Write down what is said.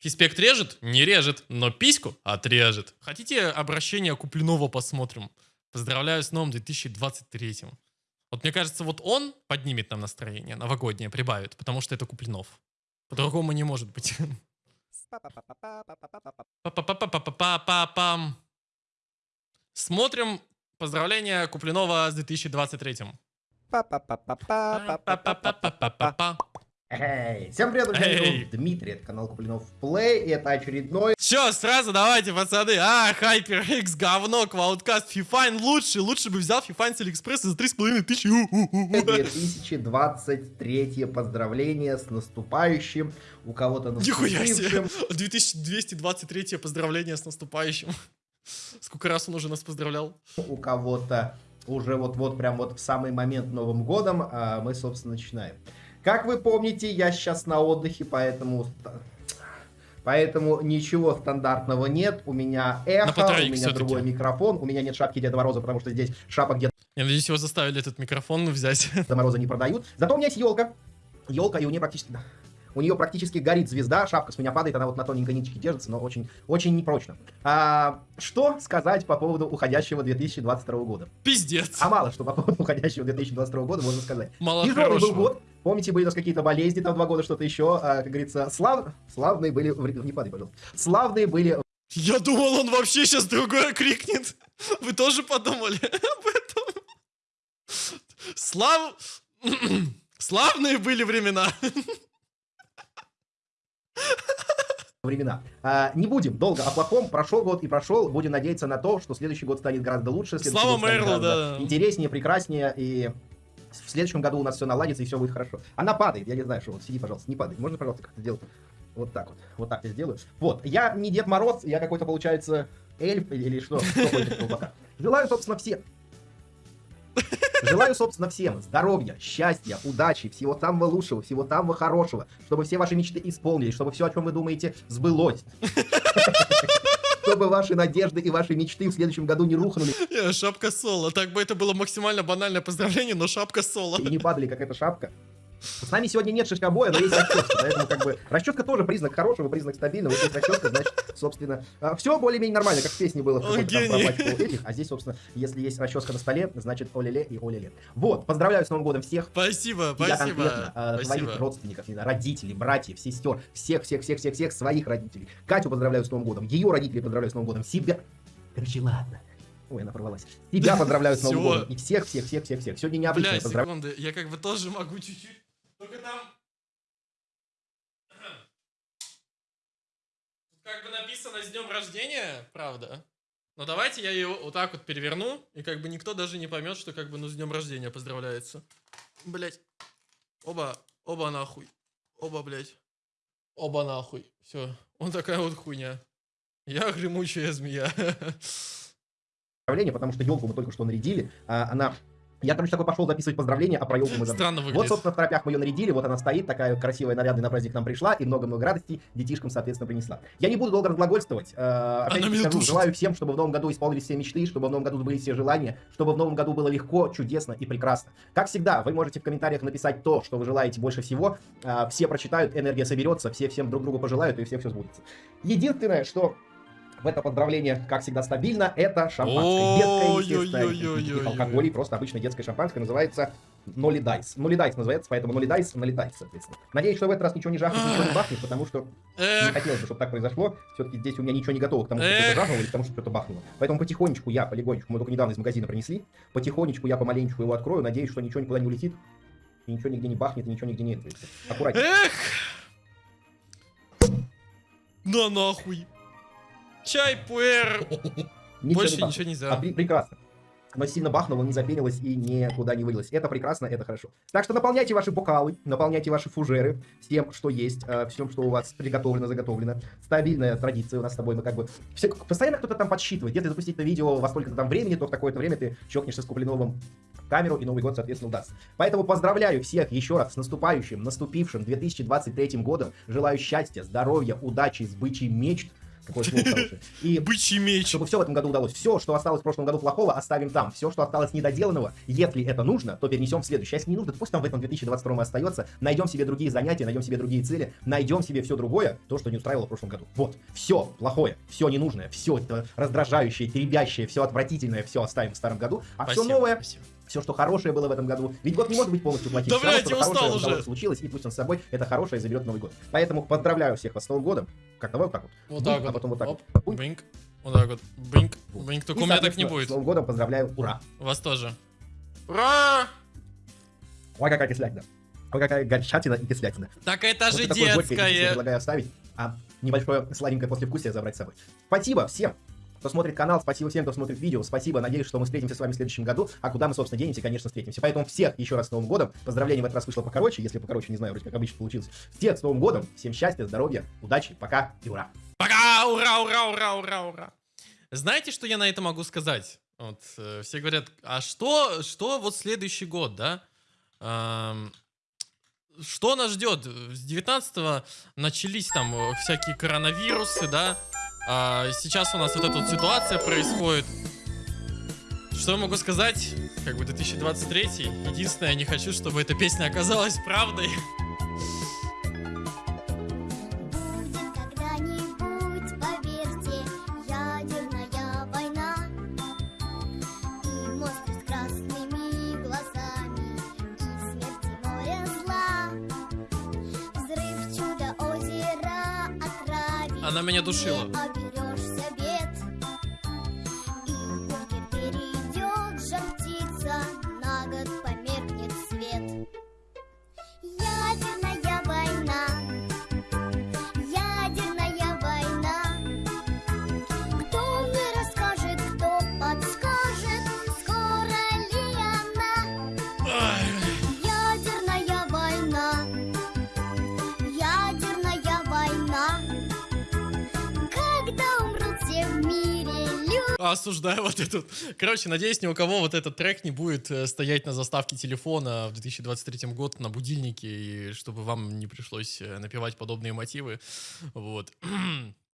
Фиспект режет? Не режет, но письку отрежет. Хотите обращение Куплинова посмотрим? Поздравляю с новым 2023. Вот мне кажется, вот он поднимет нам настроение, новогоднее прибавит, потому что это Куплинов. По-другому не может быть. Смотрим поздравления Куплинова с 2023. Эй, всем привет, Эй. Дмитрий, это канал Куплинов Play, и это очередной... Все, сразу давайте, пацаны, а, HyperX, говно, QuadCast, Fifine лучше, лучше бы взял Fifine с Алиэкспресса за 3,5 тысячи. 2023 поздравление с наступающим, у кого-то наступившим. Нихуя себе, 2223 поздравление с наступающим. Сколько раз он уже нас поздравлял? У кого-то уже вот-вот, прям вот в самый момент Новым Годом а мы, собственно, начинаем. Как вы помните, я сейчас на отдыхе, поэтому... Поэтому ничего стандартного нет. У меня эхо, у меня другой микрофон, у меня нет шапки Деда Мороза, потому что здесь шапок Деда Я надеюсь, его заставили этот микрофон взять. Мороза не продают. Зато у меня есть елка. Елка, и у нее практически... У нее практически горит звезда, шапка с меня падает, она вот на тоненькой ниточке держится, но очень, очень непрочно. А, что сказать по поводу уходящего 2022 года? Пиздец. А мало что по поводу уходящего 2022 года можно сказать. Мало Тяжелый был год. Помните, были у нас какие-то болезни, там два года что-то еще. а, как говорится, слав... славные были... Не падай, пожалуйста. Славные были Я думал, он вообще сейчас другое крикнет. Вы тоже подумали об этом? Слав... Славные были времена. времена. А, не будем долго о плохом. Прошел год и прошел. Будем надеяться на то, что следующий год станет гораздо лучше. Слава Мерлу, да. Интереснее, прекраснее. И в следующем году у нас все наладится и все будет хорошо. Она падает. Я не знаю, что. Вот сиди, пожалуйста, не падай. Можно, пожалуйста, как-то сделать? Вот так вот. Вот так я сделаю. Вот. Я не Дед Мороз, я какой-то, получается, эльф или, или что. Желаю, собственно, всем. Желаю, собственно, всем здоровья, счастья, удачи, всего самого лучшего, всего самого хорошего, чтобы все ваши мечты исполнились, чтобы все, о чем вы думаете, сбылось. Чтобы ваши надежды и ваши мечты в следующем году не рухнули Шапка соло. Так бы это было максимально банальное поздравление, но шапка соло. и не падали, как эта шапка. С нами сегодня нет шишкобоя, но есть расчетка, поэтому как бы расчетка тоже признак хорошего, признак стабильного. Если есть расчетка, значит, собственно, все более-менее нормально, как в песне было там этих, а здесь, собственно, если есть расческа на столе, значит, оле-ле и оле-ле. Вот, поздравляю с Новым годом всех, Спасибо, Я спасибо. конкретно э, твоих Спасибо. родственников, не знаю, родителей, братьев, сестер, всех, всех, всех, всех, всех своих родителей. Катю поздравляю с Новым годом, ее родителей поздравляю с Новым годом, себя. Короче, ладно. Ой, она порвалась. Тебя поздравляю с Новым годом. И всех, всех, всех, всех, всех. Сегодня необычно поздравляю. секунды, я как бы тоже могу чуть-чуть. Там... Тут как бы написано с днем рождения, правда. Но давайте я ее вот так вот переверну, и как бы никто даже не поймет, что как бы ну с днем рождения поздравляется. Блять. Оба, оба нахуй. Оба, блять. Оба нахуй. Все. Он такая вот хуйня. Я гремучая змея. потому что елку мы только что нарядили. а, она... Я, короче, такой пошел записывать поздравления, а про елку мы забыли. Странно Вот, выглядит. собственно, в торопях мы ее нарядили, вот она стоит, такая красивая, нарядная на праздник к нам пришла, и много-много радостей детишкам, соответственно, принесла. Я не буду долго разглагольствовать. э, опять Она меня скажу, желаю всем, чтобы в новом году исполнились все мечты, чтобы в новом году были все желания, чтобы в новом году было легко, чудесно и прекрасно. Как всегда, вы можете в комментариях написать то, что вы желаете больше всего. э, все прочитают, энергия соберется, все всем друг другу пожелают, и все все сбудется. Единственное, что в это поздравление, как всегда, стабильно, это шампанское. Детское, естественно, никаких алкоголей, просто обычное детское шампанское, называется Ноли Дайс. Ноли Дайс называется, поэтому Ноли Дайс, Ноли Дайс, соответственно. Надеюсь, что в этот раз ничего не жахнет, ничего не бахнет, потому что не хотелось бы, чтобы так произошло. Все-таки здесь у меня ничего не готово к тому, что что-то жахнуло или к тому, что что-то бахнуло. Поэтому потихонечку я, полегонечку, мы только недавно из магазина принесли, потихонечку я помаленечку его открою, надеюсь, что ничего никуда не улетит, и ничего нигде не бахнет, и ничего нигде не... Аккуратнее. Эх! На нахуй. Чай, пуэр. Больше не ничего А, нельзя. при- прекрасно. Оно сильно бахнуло, не запенилось и никуда не вылилось. Это прекрасно, это хорошо. Так что наполняйте ваши бокалы, наполняйте ваши фужеры всем, что есть, э, всем, что у вас приготовлено, заготовлено. Стабильная традиция у нас с тобой. Мы как бы... Все, постоянно кто-то там подсчитывает. Если запустить это видео во столько-то там времени, то в такое-то время ты чокнешься с Куплиновым камеру, и Новый год, соответственно, удастся. Поэтому поздравляю всех еще раз с наступающим, наступившим 2023 годом. Желаю счастья, здоровья, удачи, сбычей мечт, Какое слово хорошее. И Бычий меч. чтобы все в этом году удалось. Все, что осталось в прошлом году плохого, оставим там. Все, что осталось недоделанного, если это нужно, то перенесем в следующий. А если не нужно, то пусть там в этом 2022 остается. Найдем себе другие занятия, найдем себе другие цели, найдем себе все другое, то, что не устраивало в прошлом году. Вот. Все плохое, все ненужное, все это раздражающее, теребящее, все отвратительное, все оставим в старом году. А все новое, спасибо. Все, что хорошее было в этом году. Ведь год не может быть полностью плохим. Да, блядь, я устал хорошее уже. случилось, и пусть он с собой это хорошее заберет Новый год. Поэтому поздравляю всех вас с Новым годом. Как давай вот так вот. Вот Бум, так а вот. потом вот так Оп, вот. Бинк. Вот так вот. Бинк. Бум. Бинк. Только И, у меня так не будет. С Новым годом поздравляю. Ура! Вас тоже. Ура! Ой, какая кислятина. Ой, какая горчатина и кислятина. Так это Вот же такое горькое я детское. предлагаю оставить, а небольшое сладенькое послевкусие забрать с собой. Спасибо всем, кто смотрит канал, спасибо всем, кто смотрит видео, спасибо, надеюсь, что мы встретимся с вами в следующем году, а куда мы, собственно, денемся, конечно, встретимся. Поэтому всех еще раз с Новым годом, поздравления в этот раз вышло покороче, если покороче, не знаю, вроде как обычно получилось. Всех с Новым годом, всем счастья, здоровья, удачи, пока и ура! Пока! Ура, ура, ура, ура, ура. Знаете, что я на это могу сказать? Вот, э, все говорят, а что, что вот следующий год, да? Ам, что нас ждет? С 19 начались там э, всякие коронавирусы, да? А сейчас у нас вот эта вот ситуация происходит. Что я могу сказать? Как бы 2023. Единственное, я не хочу, чтобы эта песня оказалась правдой. Она меня душила. Осуждаю вот этот. Короче, надеюсь, ни у кого вот этот трек не будет э, стоять на заставке телефона в 2023 год на будильнике, и чтобы вам не пришлось э, напевать подобные мотивы. Вот.